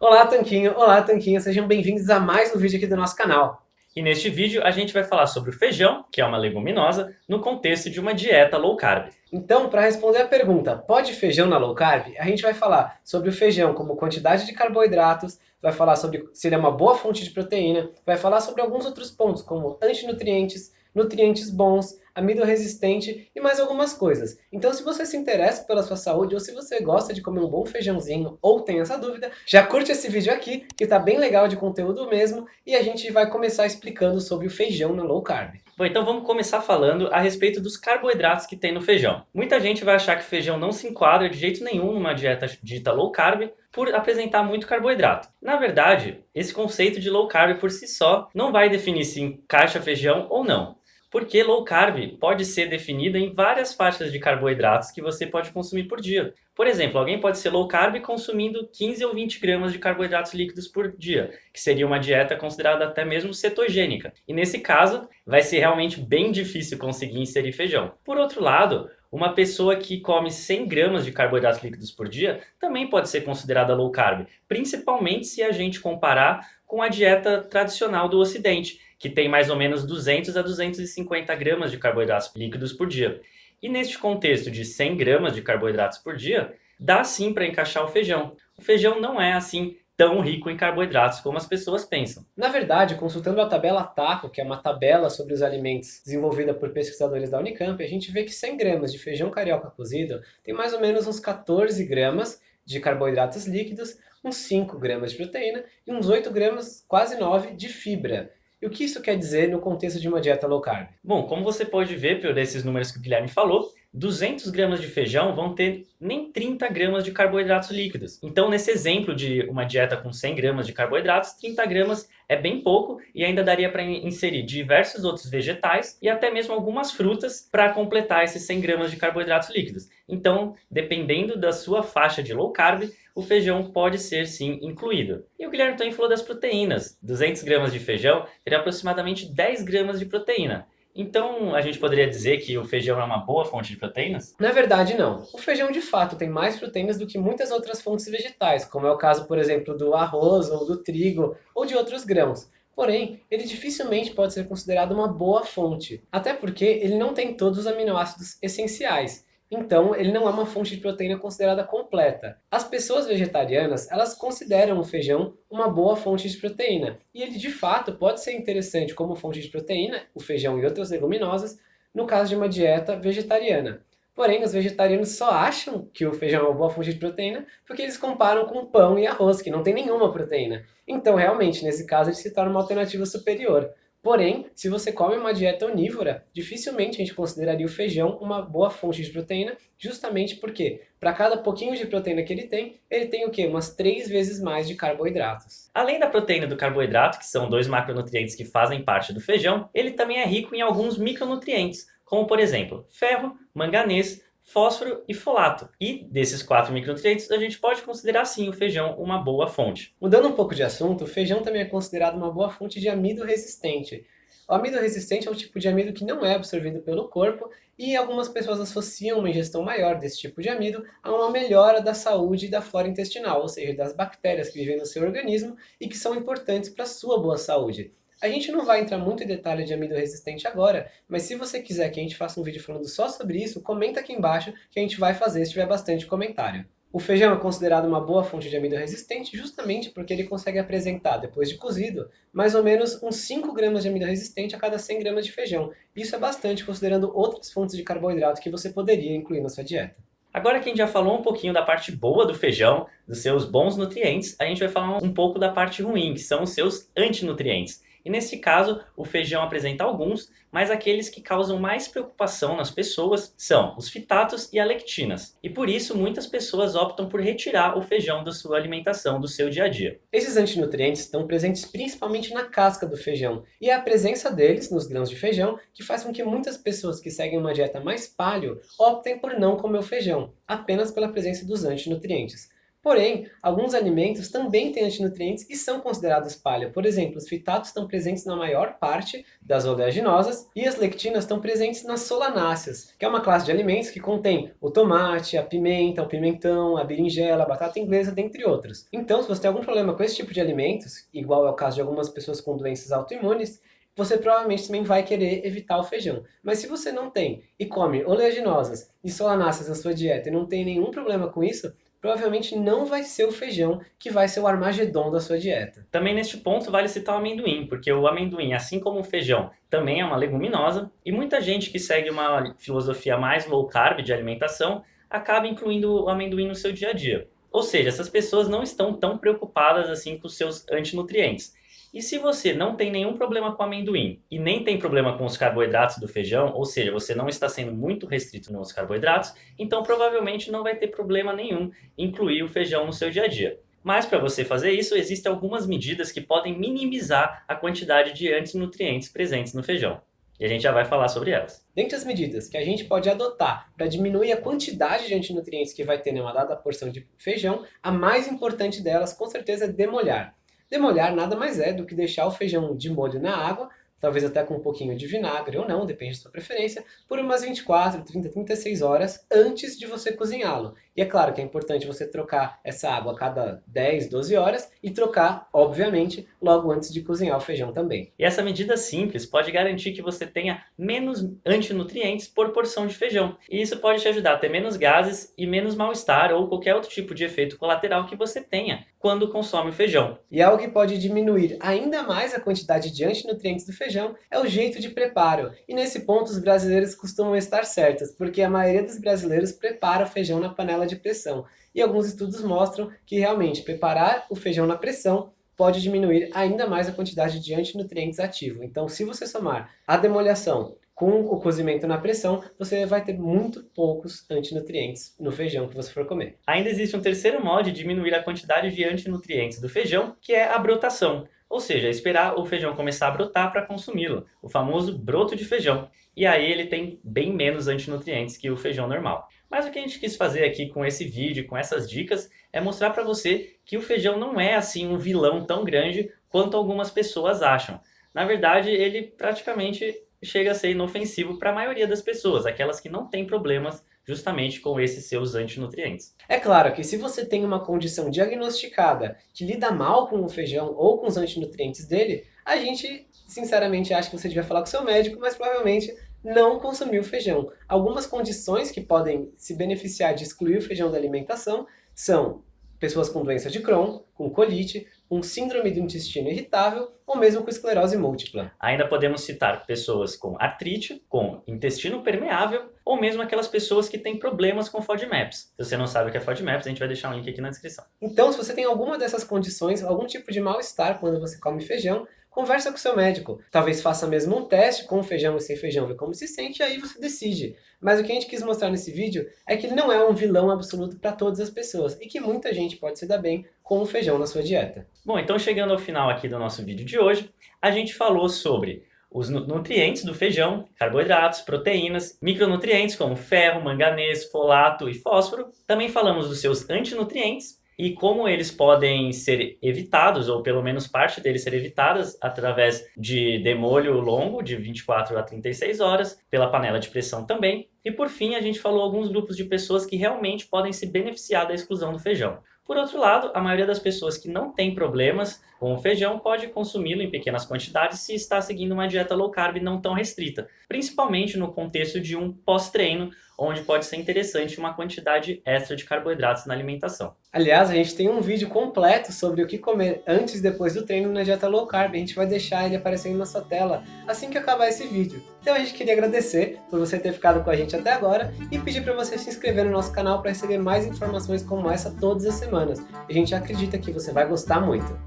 Olá Tanquinho, olá Tanquinha, sejam bem-vindos a mais um vídeo aqui do nosso canal. E neste vídeo a gente vai falar sobre o feijão, que é uma leguminosa, no contexto de uma dieta low carb. Então, para responder a pergunta, pode feijão na low carb? A gente vai falar sobre o feijão como quantidade de carboidratos, vai falar sobre se ele é uma boa fonte de proteína, vai falar sobre alguns outros pontos, como antinutrientes, nutrientes bons, amido resistente e mais algumas coisas. Então se você se interessa pela sua saúde ou se você gosta de comer um bom feijãozinho ou tem essa dúvida, já curte esse vídeo aqui que tá bem legal de conteúdo mesmo e a gente vai começar explicando sobre o feijão na low carb. Bom, então vamos começar falando a respeito dos carboidratos que tem no feijão. Muita gente vai achar que feijão não se enquadra de jeito nenhum numa dieta dita low carb por apresentar muito carboidrato. Na verdade, esse conceito de low carb por si só não vai definir se encaixa feijão ou não. Porque low carb pode ser definida em várias faixas de carboidratos que você pode consumir por dia. Por exemplo, alguém pode ser low carb consumindo 15 ou 20 gramas de carboidratos líquidos por dia, que seria uma dieta considerada até mesmo cetogênica. E nesse caso, vai ser realmente bem difícil conseguir inserir feijão. Por outro lado, uma pessoa que come 100 gramas de carboidratos líquidos por dia também pode ser considerada low carb, principalmente se a gente comparar com a dieta tradicional do ocidente, que tem mais ou menos 200 a 250 gramas de carboidratos líquidos por dia. E neste contexto de 100 gramas de carboidratos por dia, dá sim para encaixar o feijão. O feijão não é assim tão rico em carboidratos como as pessoas pensam. Na verdade, consultando a tabela TACO, que é uma tabela sobre os alimentos desenvolvida por pesquisadores da Unicamp, a gente vê que 100 gramas de feijão carioca cozido tem mais ou menos uns 14 gramas de carboidratos líquidos, uns 5 gramas de proteína e uns 8 gramas, quase 9, de fibra. E o que isso quer dizer no contexto de uma dieta low carb? Bom, como você pode ver por esses números que o Guilherme falou, 200 gramas de feijão vão ter nem 30 gramas de carboidratos líquidos. Então, nesse exemplo de uma dieta com 100 gramas de carboidratos, 30 gramas é bem pouco e ainda daria para inserir diversos outros vegetais e até mesmo algumas frutas para completar esses 100 gramas de carboidratos líquidos. Então, dependendo da sua faixa de low carb, o feijão pode ser sim incluído. E o Guilherme também falou das proteínas. 200 gramas de feijão teria aproximadamente 10 gramas de proteína. Então, a gente poderia dizer que o feijão é uma boa fonte de proteínas? Na verdade, não. O feijão, de fato, tem mais proteínas do que muitas outras fontes vegetais, como é o caso, por exemplo, do arroz, ou do trigo, ou de outros grãos. Porém, ele dificilmente pode ser considerado uma boa fonte, até porque ele não tem todos os aminoácidos essenciais. Então, ele não é uma fonte de proteína considerada completa. As pessoas vegetarianas, elas consideram o feijão uma boa fonte de proteína. E ele, de fato, pode ser interessante como fonte de proteína, o feijão e outras leguminosas, no caso de uma dieta vegetariana. Porém, os vegetarianos só acham que o feijão é uma boa fonte de proteína porque eles comparam com pão e arroz, que não tem nenhuma proteína. Então, realmente, nesse caso, ele se torna uma alternativa superior. Porém, se você come uma dieta onívora, dificilmente a gente consideraria o feijão uma boa fonte de proteína, justamente porque para cada pouquinho de proteína que ele tem, ele tem o quê? Umas três vezes mais de carboidratos. Além da proteína do carboidrato, que são dois macronutrientes que fazem parte do feijão, ele também é rico em alguns micronutrientes, como por exemplo, ferro, manganês, fósforo e folato. E desses quatro micronutrientes, a gente pode considerar sim o feijão uma boa fonte. Mudando um pouco de assunto, o feijão também é considerado uma boa fonte de amido resistente. O amido resistente é um tipo de amido que não é absorvido pelo corpo e algumas pessoas associam uma ingestão maior desse tipo de amido a uma melhora da saúde da flora intestinal, ou seja, das bactérias que vivem no seu organismo e que são importantes para a sua boa saúde. A gente não vai entrar muito em detalhe de amido resistente agora, mas se você quiser que a gente faça um vídeo falando só sobre isso, comenta aqui embaixo que a gente vai fazer se tiver bastante comentário. O feijão é considerado uma boa fonte de amido resistente justamente porque ele consegue apresentar, depois de cozido, mais ou menos uns 5 gramas de amido resistente a cada 100 gramas de feijão. Isso é bastante considerando outras fontes de carboidrato que você poderia incluir na sua dieta. Agora que a gente já falou um pouquinho da parte boa do feijão, dos seus bons nutrientes, a gente vai falar um pouco da parte ruim, que são os seus antinutrientes. E nesse caso, o feijão apresenta alguns, mas aqueles que causam mais preocupação nas pessoas são os fitatos e a lectinas. E por isso, muitas pessoas optam por retirar o feijão da sua alimentação, do seu dia a dia. Esses antinutrientes estão presentes principalmente na casca do feijão, e é a presença deles nos grãos de feijão que faz com que muitas pessoas que seguem uma dieta mais paleo optem por não comer o feijão, apenas pela presença dos antinutrientes. Porém, alguns alimentos também têm antinutrientes e são considerados palha. Por exemplo, os fitatos estão presentes na maior parte das oleaginosas e as lectinas estão presentes nas solanáceas, que é uma classe de alimentos que contém o tomate, a pimenta, o pimentão, a berinjela, a batata inglesa, dentre outros. Então, se você tem algum problema com esse tipo de alimentos, igual é o caso de algumas pessoas com doenças autoimunes, você provavelmente também vai querer evitar o feijão. Mas se você não tem e come oleaginosas e solanáceas na sua dieta e não tem nenhum problema com isso, provavelmente não vai ser o feijão que vai ser o armagedon da sua dieta. Também neste ponto vale citar o amendoim, porque o amendoim, assim como o feijão, também é uma leguminosa, e muita gente que segue uma filosofia mais low carb de alimentação acaba incluindo o amendoim no seu dia a dia. Ou seja, essas pessoas não estão tão preocupadas assim com os seus antinutrientes. E se você não tem nenhum problema com amendoim e nem tem problema com os carboidratos do feijão, ou seja, você não está sendo muito restrito nos carboidratos, então provavelmente não vai ter problema nenhum incluir o feijão no seu dia a dia. Mas para você fazer isso, existem algumas medidas que podem minimizar a quantidade de antinutrientes presentes no feijão. E a gente já vai falar sobre elas. Dentre as medidas que a gente pode adotar para diminuir a quantidade de antinutrientes que vai ter em uma dada porção de feijão, a mais importante delas com certeza é demolhar. Demolhar nada mais é do que deixar o feijão de molho na água talvez até com um pouquinho de vinagre ou não, depende da sua preferência, por umas 24, 30, 36 horas antes de você cozinhá-lo. E é claro que é importante você trocar essa água a cada 10, 12 horas e trocar, obviamente, logo antes de cozinhar o feijão também. E essa medida simples pode garantir que você tenha menos antinutrientes por porção de feijão. E isso pode te ajudar a ter menos gases e menos mal-estar ou qualquer outro tipo de efeito colateral que você tenha quando consome o feijão. E algo que pode diminuir ainda mais a quantidade de antinutrientes do feijão é o jeito de preparo. E nesse ponto os brasileiros costumam estar certos, porque a maioria dos brasileiros prepara o feijão na panela de pressão. E alguns estudos mostram que realmente preparar o feijão na pressão pode diminuir ainda mais a quantidade de antinutrientes ativo. Então se você somar a demoliação com o cozimento na pressão, você vai ter muito poucos antinutrientes no feijão que você for comer. Ainda existe um terceiro modo de diminuir a quantidade de antinutrientes do feijão, que é a brotação. Ou seja, esperar o feijão começar a brotar para consumi-lo, o famoso broto de feijão. E aí ele tem bem menos antinutrientes que o feijão normal. Mas o que a gente quis fazer aqui com esse vídeo, com essas dicas, é mostrar para você que o feijão não é assim um vilão tão grande quanto algumas pessoas acham. Na verdade, ele praticamente chega a ser inofensivo para a maioria das pessoas, aquelas que não têm problemas justamente com esses seus antinutrientes. É claro que se você tem uma condição diagnosticada que lida mal com o feijão ou com os antinutrientes dele, a gente sinceramente acha que você devia falar com seu médico, mas provavelmente não consumir o feijão. Algumas condições que podem se beneficiar de excluir o feijão da alimentação são pessoas com doença de Crohn, com colite, com síndrome do intestino irritável ou mesmo com esclerose múltipla. Ainda podemos citar pessoas com artrite, com intestino permeável ou mesmo aquelas pessoas que têm problemas com FODMAPs. Se você não sabe o que é FODMAPs, a gente vai deixar um link aqui na descrição. Então, se você tem alguma dessas condições, algum tipo de mal-estar quando você come feijão, conversa com seu médico. Talvez faça mesmo um teste com feijão e sem feijão, ver como se sente, e aí você decide. Mas o que a gente quis mostrar nesse vídeo é que ele não é um vilão absoluto para todas as pessoas, e que muita gente pode se dar bem com o feijão na sua dieta. Bom, então chegando ao final aqui do nosso vídeo de hoje, a gente falou sobre os nutrientes do feijão, carboidratos, proteínas, micronutrientes como ferro, manganês, folato e fósforo. Também falamos dos seus antinutrientes, e como eles podem ser evitados, ou pelo menos parte deles ser evitadas, através de demolho longo, de 24 a 36 horas, pela panela de pressão também. E por fim, a gente falou alguns grupos de pessoas que realmente podem se beneficiar da exclusão do feijão. Por outro lado, a maioria das pessoas que não tem problemas com o feijão pode consumi-lo em pequenas quantidades se está seguindo uma dieta low carb não tão restrita, principalmente no contexto de um pós-treino, onde pode ser interessante uma quantidade extra de carboidratos na alimentação. Aliás, a gente tem um vídeo completo sobre o que comer antes e depois do treino na dieta low carb. A gente vai deixar ele aparecendo na sua tela assim que acabar esse vídeo. Então a gente queria agradecer por você ter ficado com a gente até agora e pedir para você se inscrever no nosso canal para receber mais informações como essa todas as semanas. A gente acredita que você vai gostar muito.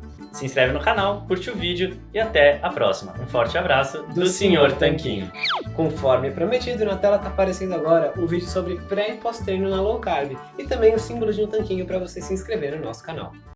Se inscreve no canal, curte o vídeo e até a próxima. Um forte abraço do, do Sr. Tanquinho. Conforme prometido, na tela está aparecendo agora um vídeo sobre pré e pós-treino na low carb e também o símbolo de um tanquinho para você se inscrever no nosso canal.